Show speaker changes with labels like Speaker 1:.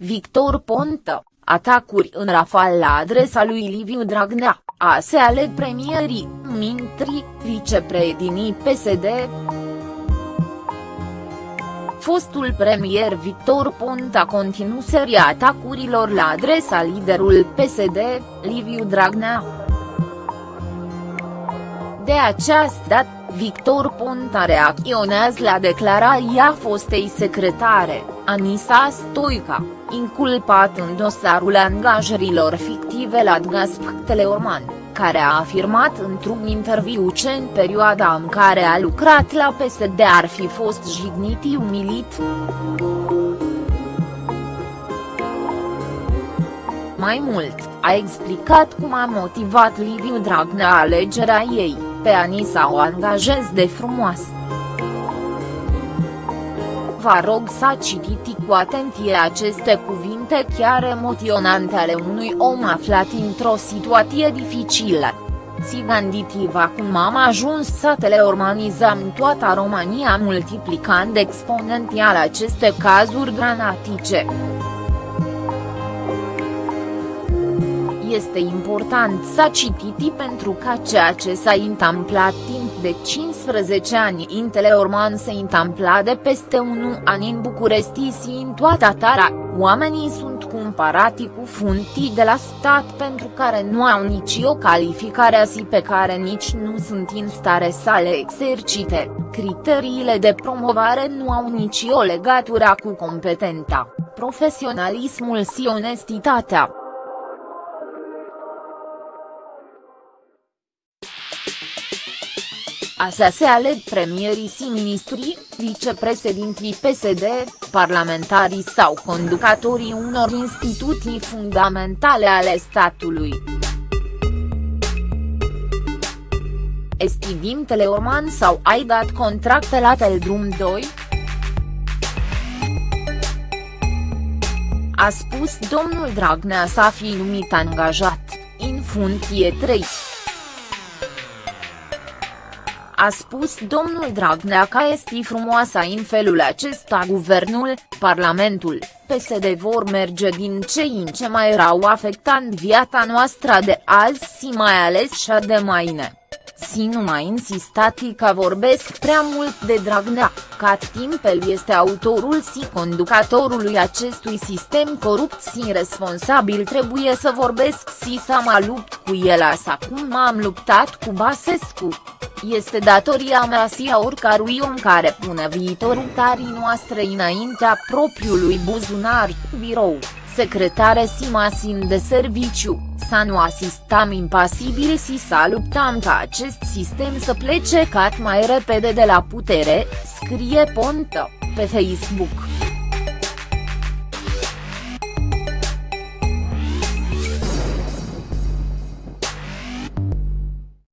Speaker 1: Victor Ponta, atacuri în rafal la adresa lui Liviu Dragnea, se aleg premierii, mintri, vicepreedinii PSD. Fostul premier Victor Ponta continu seria atacurilor la adresa liderul PSD, Liviu Dragnea. De această dată, Victor Ponta reacționează la declarația fostei secretare, Anisa Stoica, inculpat în dosarul angajărilor fictive la Gasp Teleorman, care a afirmat într-un interviu ce în perioada în care a lucrat la PSD ar fi fost jignit umilit. Mai mult, a explicat cum a motivat Liviu Dragnea alegerea ei, pe Anisa o angajez de frumoasă. Vă rog să citiți cu atenție aceste cuvinte chiar emoționante ale unui om aflat într-o situație dificilă. Si gândiți-vă cum am ajuns să teleorganizăm toată România multiplicând exponențial aceste cazuri dramatice. Este important să citiți pentru că ceea ce s-a întâmplat timp de 15 ani în Teleorman se întâmpla de peste un an în București și în toată țara, oamenii sunt cumpărati cu funtii de la stat pentru care nu au nici o calificare și pe care nici nu sunt în stare să le exercite, criteriile de promovare nu au nici o legătură cu competența, profesionalismul și onestitatea. Asa se aleg premierii și ministrii, vicepreședintii PSD, parlamentarii sau conducătorii unor instituții fundamentale ale statului. Estivim Teleorman sau ai dat contracte la Teldrum 2? A spus domnul Dragnea să fi numit angajat, în funcție 3 a spus domnul Dragnea că este frumoasă în felul acesta guvernul, parlamentul, PSD vor merge din ce în ce mai rău afectând viața noastră de azi și mai ales cea de mâine. Si nu mai insistati că vorbesc prea mult de Dragnea, cât timp el este autorul și conducătorului acestui sistem corupt și responsabil trebuie să vorbesc și să mă lupt cu el așa cum m-am luptat cu Basescu. Este datoria mea și a oricărui om care pune viitorul tarii noastre înaintea propriului buzunar, birou, secretare și masin de serviciu, să nu asistăm impasibil și să luptăm ca acest sistem să plece cât mai repede de la putere, scrie Pontă, pe Facebook.